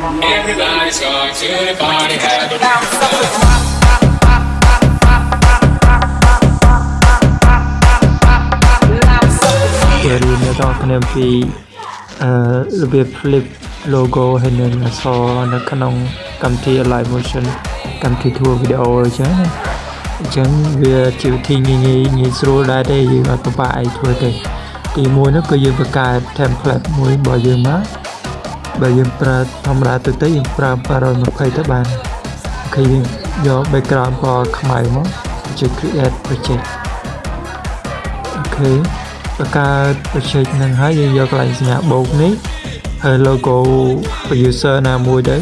Everybody's going to the party, have a ။រៀននៅដល់គ្នាអំពីអឺរបៀប flip logo ហើយនឹងអក្សរនៅក្នុងកម្មវិធី Live Motion កម្មវិធី Tour Video អញ្ចឹងណាអញ្ចឹងវាជាវិធីងាយងាយងាយស្រួលដែរទេយើងអត់ពិបាកអីធ្វើទេទីមួយនោះគឺយើងបង្កើត template មួយរបស់យើងមក បើយើងប្រើធម្មតាទៅទៅយើងប្រើ720ទៅបានអូខេយើងយក background ពណ៌ខ្មៅមកជួយ create project អូខេបង្កើត project ហ្នឹងហើយយើងយកកន្លែងសញ្ញាបូកនេះហើយ logo producer ណាមួយទៅ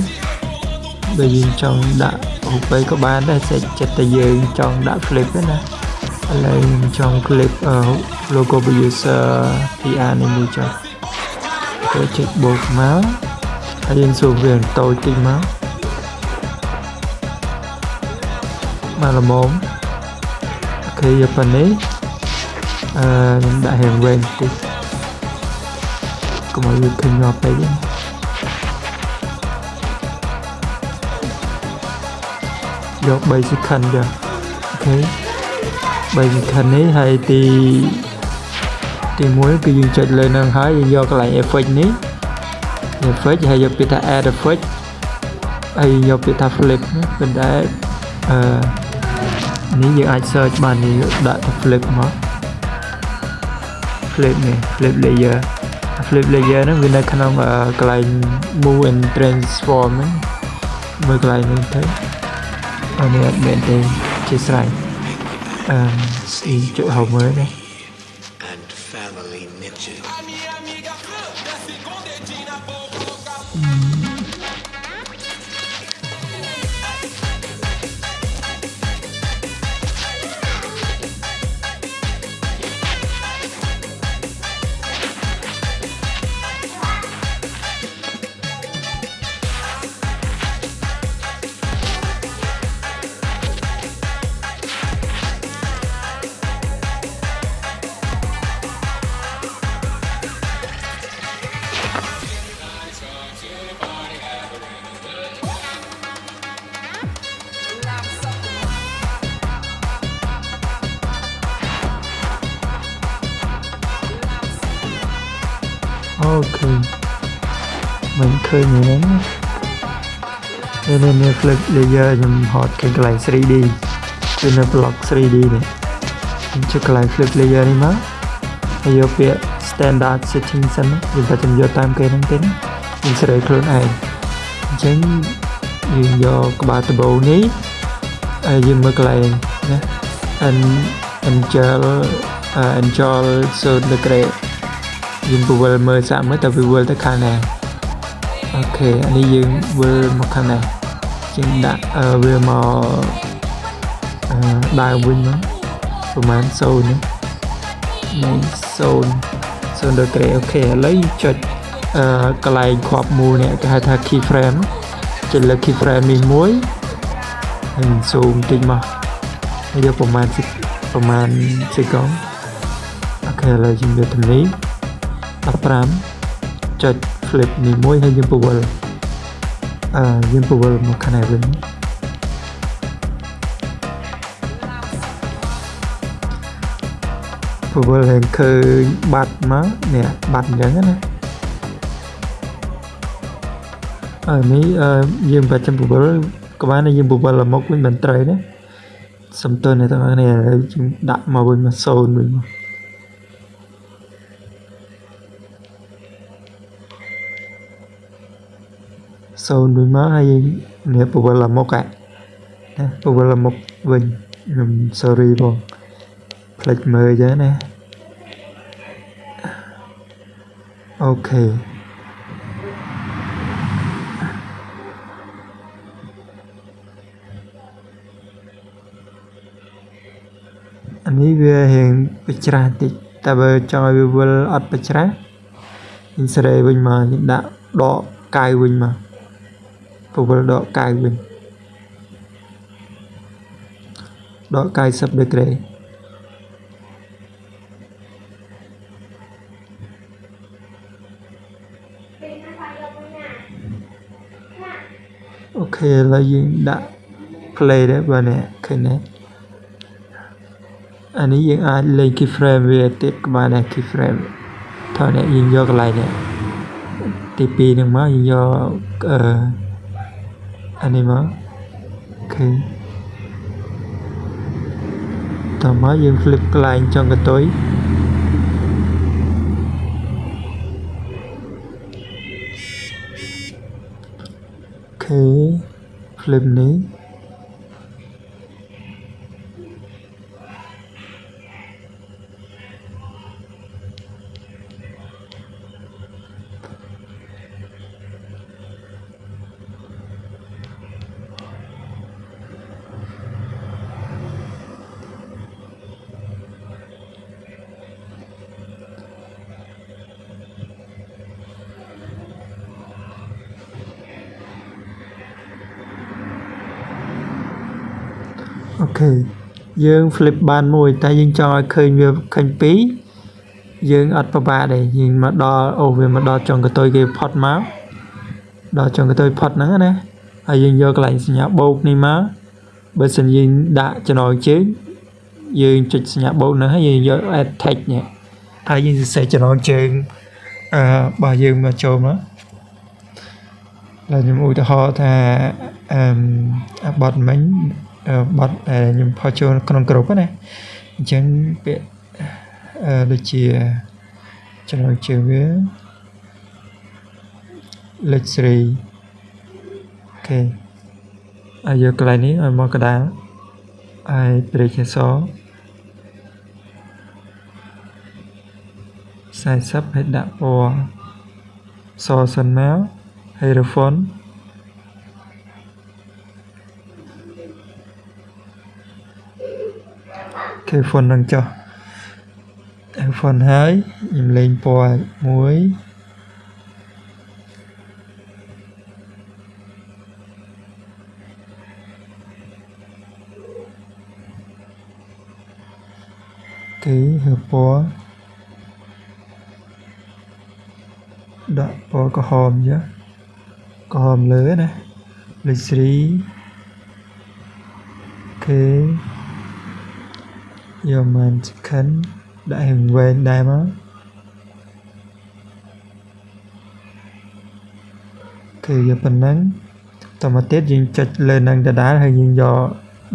បើយើងចង់ដាក់រូបិយក៏បានដែរសេចចិត្តតែយើងចង់ដាក់ flip ទេណាឥឡូវខ្ញុំចង់ clip អឺ logo producer PR នេះមួយចុះ គេចុចបូកមកហើយយើងសួរវាតូចតិចមកមកល្មមអូខេយកប៉ុណ្នេះអឺខ្ញុំដាក់រៀងវែងតិចកុំឲ្យវាឃើញងាប់ពេកទេយក basic ខិនចុះអូខេ basic ខិននេះហើយទី ទី1គឺយើងចុចលើនឹងហើយយើងយកកន្លែង effect នេះ effect ហើយយកពាក្យថា add effect ហើយយកពាក្យថា flip នេះប៉ុន្តែអឺនេះយើងអាច search បាននេះដាក់ថា flip មក flip នេះ flip layer flip layer ហ្នឹងវានៅក្នុងកន្លែង move and transform ហ្នឹងមើលកន្លែងនេះទៅអានេះអត់មែនទេជាស្រ័យអឺស្អីចុចហៅមើលនេះ ឃើញហ្នឹងនេះនេះ flip layer ខ្ញុំហត់ខាងកន្លែង 3D គឺនៅ block 3D នេះខ្ញុំចុចកន្លែង flip layer នេះមកហើយយកពាក្យ standard setting សិនយើងតែចាំយកតាមគេហ្នឹងទេណាយើងស្រីខ្លួនឯងអញ្ចឹងយើងយកក្បាលដបូនេះហើយយើងមើលកន្លែងណា angel angel zone degree យើងពវិលមើលសាក់មើលតើវាវិលទៅខាងណា អូខេអានេះយើងវិលមកខាងណាជាងដាក់អឺវាមកអឺដើរវិញមកប្រហែល0នេះនេះ0 0ដឺក្រេអូខេឥឡូវចុចអឺកន្លែងគ្រាប់មូលនេះគេហៅថា key frame ចុចលើ key frame នេះមួយហើយ zoom តិចមកហើយយកប្រហែលប្រហែលសេកុងអូខេឥឡូវយើងយកទំនេះ15ចុច flip នេះមួយហើយយើងពវល់អឺយើងពវល់មកខាងនេះវិញពវល់ហើយឃើញបាត់មកនេះបាត់អញ្ចឹងណាអឺនេះអឺយើងបាច់ចាំពវល់ក្បាលនេះយើងពវល់មកវិញមិនត្រូវណាសំទោសនេះទាំងនេះឥឡូវយើងដាក់មកវិញមក0វិញមក សូនវិញមកហើយយើងនេះពវល់មុខណាពវល់មុខវិញខ្ញុំ sorry បងផ្លេចមើលអញ្ចឹងណាអូខេអានេះវារៀងបច្រាស់តិចតែបើចង់ឲ្យវាវិលអត់បច្រាស់យើងសេរីវិញមកយើងដាក់ដកកាយវិញមក ពវល់ដកកាយវិញដក90ដឺក្រេអូខេឥឡូវយើងដាក់ play ដែរបើនេះឃើញទេអានេះយើងអាចលេង keyframe វាទៀតក៏បានដែរ keyframe ថតនេះយើងយកកន្លែងនេះទី2ហ្នឹងមកយើងយកអឺ អានេះមកអូខេតោះមកយើង flip កន្លែងចុងកន្ទុយអូខេ flip នេះ អូខេយើង flip បានមួយតែយើងចង់ឲ្យឃើញវាឃើញពីរយើងអត់ពិបាកទេយើងមកដល់អូវាមកដល់ចុងកន្ទុយគេផុតមកដល់ចុងកន្ទុយផុតហ្នឹងណាហើយយើងយកកន្លែងសញ្ញាបូកនេះមកបើសិនយើងដាក់ចំណងជើងយើងចុចសញ្ញាបូកហ្នឹងហើយយើងយក add text នេះហើយយើងសរសេរចំណងជើងអឺរបស់យើងមកចូលមកហើយខ្ញុំឧទាហរណ៍ថាអឺបត់មិញ បត់ដែលខ្ញុំផុសចូលក្នុងក្រុមណាអញ្ចឹងពាក្យអឺដូចជាចំណងជើងវាលេខ3អូខេហើយយកកន្លែងនេះឲ្យមកកដាលហើយព្រិចអស40ហើយដាក់ពណ៌សសិនមកហើយ refund គេ font នឹងចុះ font ហើយខ្ញុំលេងពណ៌មួយគេហៅពណ៌ដាក់ពណ៌ក្រហមចាក្រហមលើណាលេខ3គេ យកមិន chicken ដាក់ហឹងវែងដែរមកគឺយកប៉ុណ្ណឹងតមកទៀតយើងចុចលើនឹងដដែលហើយយើងយក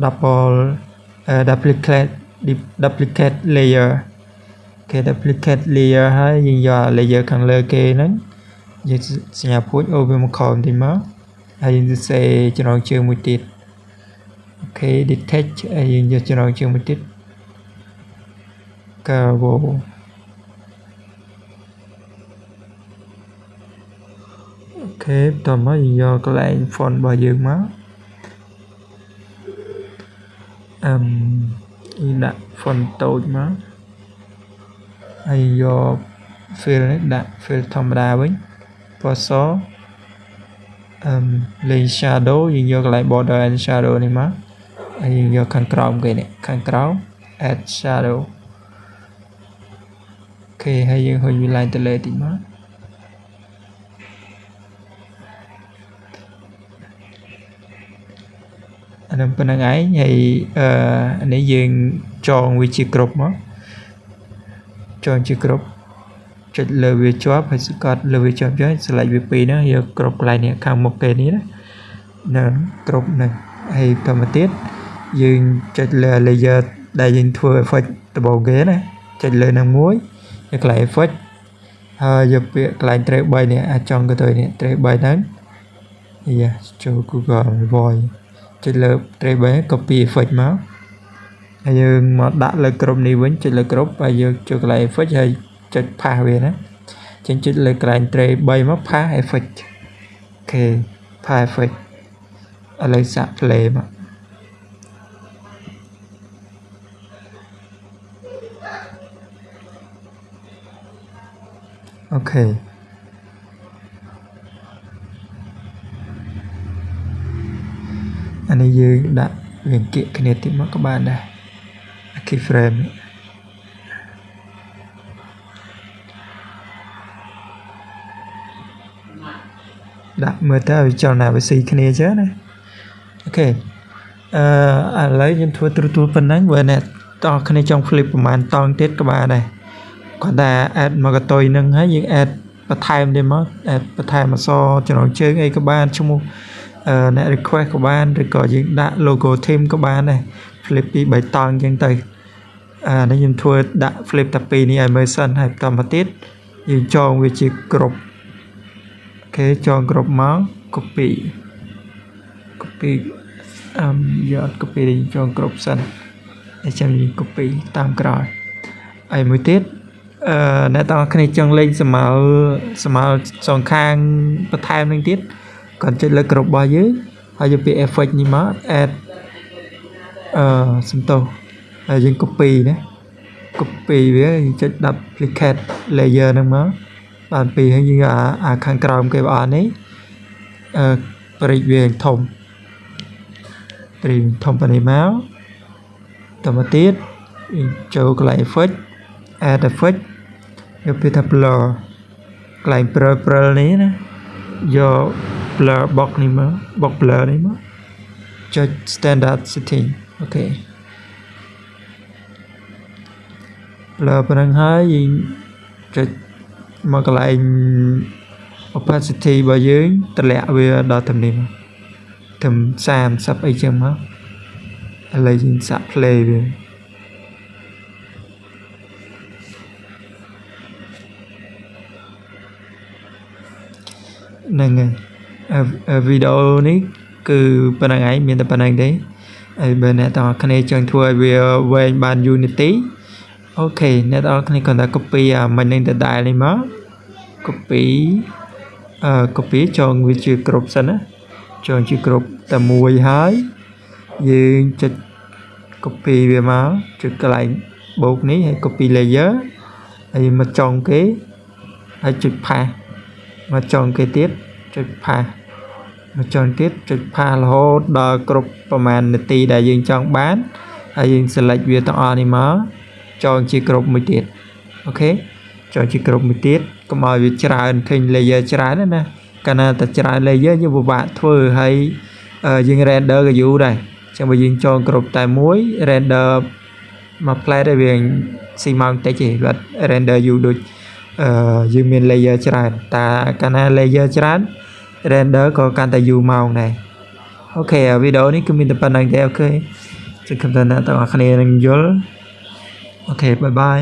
double duplicate duplicate layer គេ duplicate layer ហើយយើងយក layer ខាងលើគេហ្នឹងយើងសញ្ញាពូជអូវាមកខំតិចមកហើយយើងសរសេរចំណងជើងមួយទៀតអូខេ detach ហើយយើងយកចំណងជើងមួយទៀត Cabo អូខេបន្តមកយកកន្លែង font របស់យើងមកអឹមដាក់ font តូចមកហើយយក fill នេះដាក់ fill ធម្មតាវិញពណ៌សអឹមលេង shadow យើងយកកន្លែង border and shadow នេះមកហើយយើងយកខាងក្រោមគេនេះខាងក្រោម add shadow ខេហើយយើងហុចវាឡើងទៅលើតិចមកអានឹងប៉ុណ្្នឹងឯងហើយអឺអានេះយើងចងវាជាគ្រប់មកចងជាគ្រប់ចុចលើវាជាប់ហើយស្កត់លើវាជាប់ចុច select វាពីរហ្នឹងយកគ្រប់កន្លែងនេះខាងមុខគេនេះណានៅគ្រប់ហ្នឹងហើយបន្តមកទៀតយើងចុចលើ layer ដែលយើងធ្វើ effect ដំបូងគេណាចុចលើនឹងមួយ នៅកន្លែង effect ហើយយកពាក្យកន្លែង trace 3នេះអាចចង់ទៅនេះ trace 3ហ្នឹងយ៉ាចូល Google Voice ចុចលើ trace 3 copy effect មកហើយយើងមកដាក់លើក្រុមនេះវិញចុចលើក្រុមហើយយើងចូលកន្លែង effect ហើយចុច pass វាណាចឹងចុចលើកន្លែង trace 3មក pass effect អូខេ pass effect ឥឡូវសាក់ play មក okay អានេះយើងដាក់វាគៀកគ្នាតិចមកក៏បានដែរ keyframe ដដាក់មើលទៅឲ្យចលនាវាស៊ីគ្នាចឹងណា okay អឺឥឡូវខ្ញុំធ្វើទ្រុទូលប៉ុណ្ណឹងបើអ្នកតោះគ្នាចង់ flip ប្រហែលតង់ទៀតក៏បានដែរ គាត់ថា add មកកតុយនឹងហើយយើង add បន្ថែមទៀតមក add បន្ថែមអក្សរចំណងជើងអីក៏បានឈ្មោះអឺអ្នក request ក៏បានឬក៏យើងដាក់ logo team ក៏បានដែរ flip ពី3តង់អញ្ចឹងទៅអានេះខ្ញុំធ្វើដាក់ flip តែពីរនេះឲ្យមើលសិនហើយបន្តមកទៀតយើងចងវាជាគ្រប់អូខេចងគ្រប់មក copy copy អឹមយក copy នេះចងគ្រប់សិនហើយចាំយើង copy តាមក្រោយហើយមួយទៀត អឺអ្នកទាំងអស់គ្នាចង់លេងសម្មើសម្មើសងខាងបន្ថែមនឹងទៀតគាត់ចុចលើគ្រប់របស់យើងហើយយកពាក្យ effect នេះមក add អឺសំទោសហើយយើង copy ណា copy វាយើងចុច duplicate layer ហ្នឹងមកបានពីហើយយើងអាអាខាងក្រោមគេបើអត់នេះអឺប្រិចវាធំប្រិចធំប៉ុណ្នេះមកតមកទៀតយើងចូលកន្លែង effect add effect យកពាក្យថា blur កន្លែង blur blur នេះណាយក blur box នេះមក box blur នេះមកចុច standard setting អូខេ blur ប៉ុណ្ណឹងហើយយើងចុចមកកន្លែង opacity របស់យើងតម្លាក់វាដល់ទំនេះមកត្រឹម30អីចឹងមកឥឡូវយើងសាក់ play វា ហ្នឹងហើយវីដេអូនេះគឺប៉ុណ្្នឹងឯងមានតែប៉ុណ្្នឹងទេហើយបើអ្នកទាំងអស់គ្នាចង់ធ្វើឲ្យវាវែងបាន Unity អូខេអ្នកទាំងអស់គ្នាគ្រាន់តែ copy អាមិញនឹងដដែលនេះមក copy អឺ copy ចងវាជាគ្រប់សិនណាចងជាគ្រប់តែមួយហើយយើងចុច copy វាមកចុចកន្លែងបូកនេះហើយ copy layer ហើយមកចងគេហើយចុច pass មកចងគេទៀតចុច pass មកចងទៀតចុច pass រហូតដល់គ្រប់ប្រមាណនាទីដែលយើងចង់បានហើយយើង select វាទាំងអស់នេះមកចងជាគ្រប់មួយទៀតអូខេចងជាគ្រប់មួយទៀតកុំឲ្យវាច្រើនឃើញ layer ច្រើនណាកាលណាតែច្រើន layer យើងពិបាកធ្វើហើយយើង render ក៏យូរដែរចឹងបើយើងចងគ្រប់តែមួយ render មួយផ្លែតវាស៊ីម៉ោងតិចទេគាត់ render យូរដូចអឺ យើងមាន layer ច្រើនតែកាលណា layer ច្រើន render ក៏កាន់តែយូរម៉ោងដែរ okay វីដេអូនេះគឺមានតែប៉ុណ្ណឹងទេ okay ជម្រាបលាអ្នកទាំងអស់គ្នានឹងយល់ okay bye bye